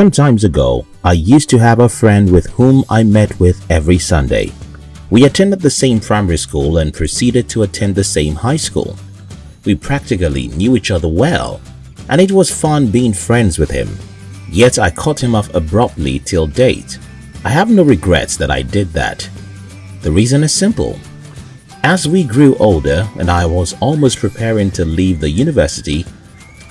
Some times ago, I used to have a friend with whom I met with every Sunday. We attended the same primary school and proceeded to attend the same high school. We practically knew each other well, and it was fun being friends with him. Yet I cut him off abruptly till date. I have no regrets that I did that. The reason is simple. As we grew older and I was almost preparing to leave the university,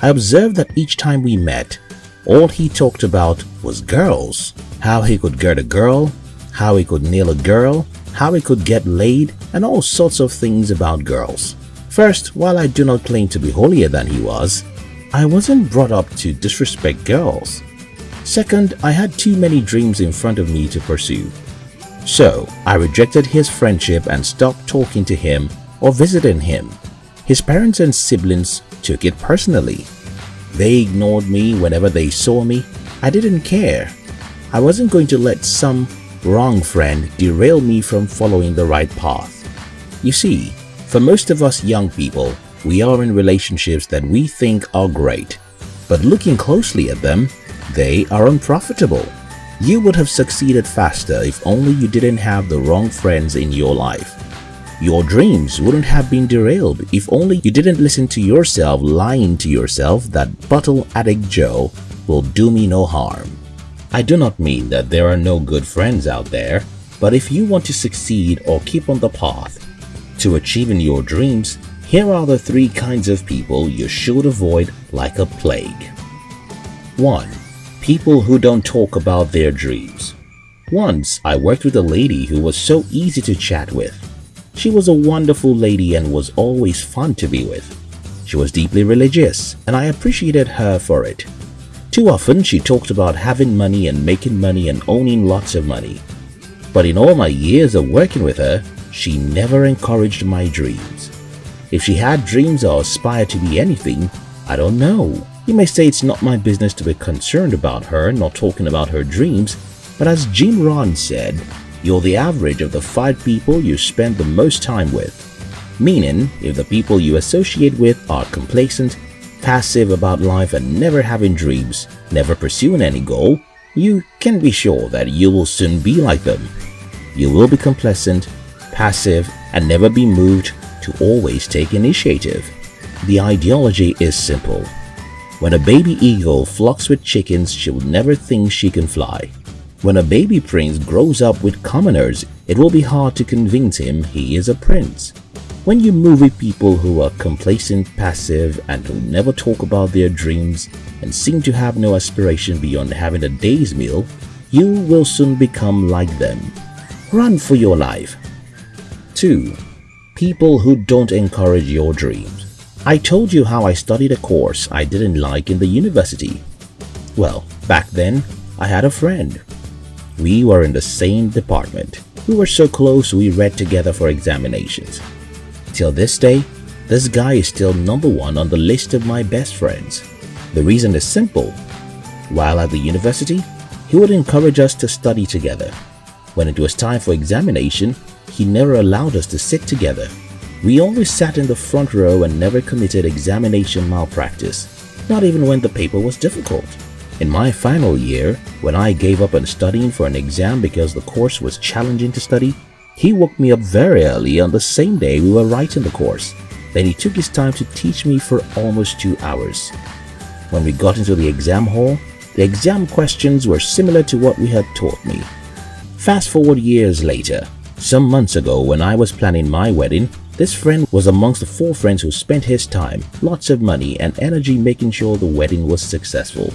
I observed that each time we met, all he talked about was girls. How he could get a girl, how he could nail a girl, how he could get laid, and all sorts of things about girls. First, while I do not claim to be holier than he was, I wasn't brought up to disrespect girls. Second, I had too many dreams in front of me to pursue. So, I rejected his friendship and stopped talking to him or visiting him. His parents and siblings took it personally. They ignored me whenever they saw me. I didn't care. I wasn't going to let some wrong friend derail me from following the right path. You see, for most of us young people, we are in relationships that we think are great, but looking closely at them, they are unprofitable. You would have succeeded faster if only you didn't have the wrong friends in your life. Your dreams wouldn't have been derailed if only you didn't listen to yourself lying to yourself that bottle addict Joe will do me no harm. I do not mean that there are no good friends out there, but if you want to succeed or keep on the path to achieving your dreams, here are the three kinds of people you should avoid like a plague. 1. People who don't talk about their dreams. Once, I worked with a lady who was so easy to chat with. She was a wonderful lady and was always fun to be with. She was deeply religious and I appreciated her for it. Too often she talked about having money and making money and owning lots of money. But in all my years of working with her, she never encouraged my dreams. If she had dreams or aspired to be anything, I don't know. You may say it's not my business to be concerned about her not talking about her dreams, but as Jim Rohn said, you're the average of the five people you spend the most time with. Meaning, if the people you associate with are complacent, passive about life and never having dreams, never pursuing any goal, you can be sure that you will soon be like them. You will be complacent, passive, and never be moved to always take initiative. The ideology is simple. When a baby eagle flocks with chickens, she will never think she can fly. When a baby prince grows up with commoners, it will be hard to convince him he is a prince. When you move with people who are complacent, passive, and who never talk about their dreams and seem to have no aspiration beyond having a day's meal, you will soon become like them. Run for your life. 2. People who don't encourage your dreams. I told you how I studied a course I didn't like in the university. Well, back then, I had a friend we were in the same department. We were so close we read together for examinations. Till this day, this guy is still number one on the list of my best friends. The reason is simple. While at the university, he would encourage us to study together. When it was time for examination, he never allowed us to sit together. We always sat in the front row and never committed examination malpractice, not even when the paper was difficult. In my final year, when I gave up on studying for an exam because the course was challenging to study, he woke me up very early on the same day we were writing the course. Then he took his time to teach me for almost two hours. When we got into the exam hall, the exam questions were similar to what we had taught me. Fast forward years later, some months ago when I was planning my wedding, this friend was amongst the four friends who spent his time, lots of money and energy making sure the wedding was successful.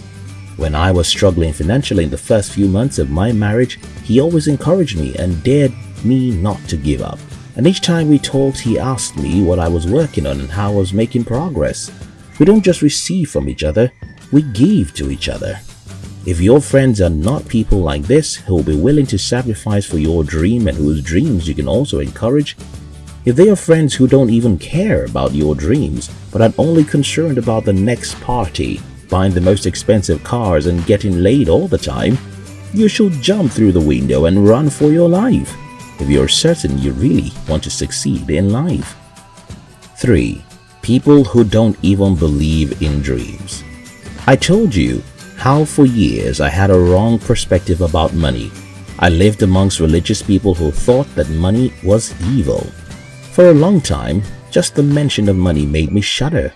When I was struggling financially in the first few months of my marriage, he always encouraged me and dared me not to give up. And each time we talked, he asked me what I was working on and how I was making progress. We don't just receive from each other, we give to each other. If your friends are not people like this who will be willing to sacrifice for your dream and whose dreams you can also encourage, if they are friends who don't even care about your dreams but are only concerned about the next party buying the most expensive cars and getting laid all the time, you should jump through the window and run for your life if you're certain you really want to succeed in life. 3. People who don't even believe in dreams. I told you, how for years I had a wrong perspective about money. I lived amongst religious people who thought that money was evil. For a long time, just the mention of money made me shudder.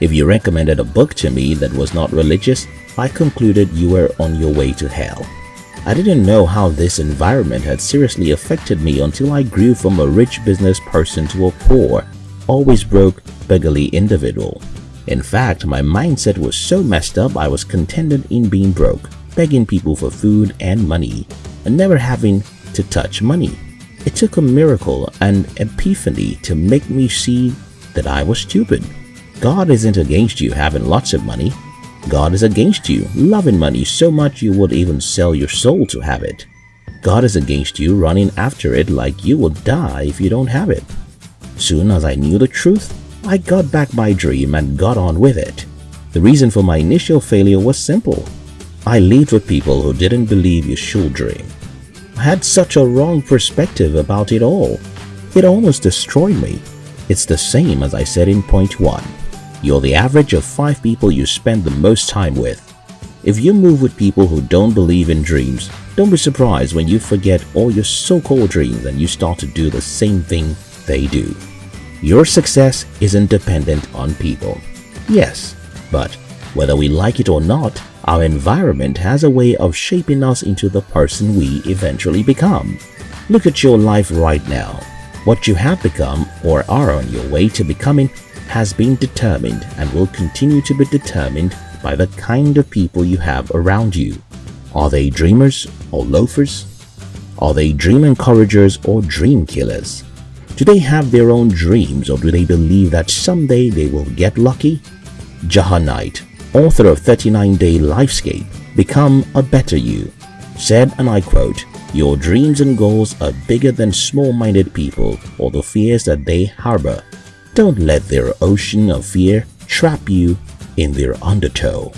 If you recommended a book to me that was not religious, I concluded you were on your way to hell. I didn't know how this environment had seriously affected me until I grew from a rich business person to a poor, always broke, beggarly individual. In fact, my mindset was so messed up I was contented in being broke, begging people for food and money, and never having to touch money. It took a miracle and epiphany to make me see that I was stupid. God isn't against you having lots of money. God is against you loving money so much you would even sell your soul to have it. God is against you running after it like you would die if you don't have it. Soon as I knew the truth, I got back my dream and got on with it. The reason for my initial failure was simple. I lived with people who didn't believe you should dream. I had such a wrong perspective about it all. It almost destroyed me. It's the same as I said in point 1. You're the average of 5 people you spend the most time with. If you move with people who don't believe in dreams, don't be surprised when you forget all your so-called dreams and you start to do the same thing they do. Your success isn't dependent on people. Yes, but whether we like it or not, our environment has a way of shaping us into the person we eventually become. Look at your life right now. What you have become or are on your way to becoming has been determined and will continue to be determined by the kind of people you have around you. Are they dreamers or loafers? Are they dream encouragers or dream killers? Do they have their own dreams or do they believe that someday they will get lucky? Jaha Knight, author of 39-Day Lifescape, Become a Better You, said, and I quote, Your dreams and goals are bigger than small-minded people or the fears that they harbor. Don't let their ocean of fear trap you in their undertow.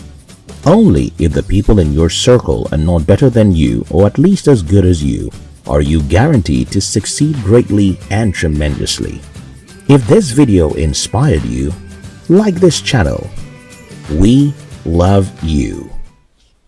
Only if the people in your circle are not better than you or at least as good as you are you guaranteed to succeed greatly and tremendously. If this video inspired you, like this channel. We love you.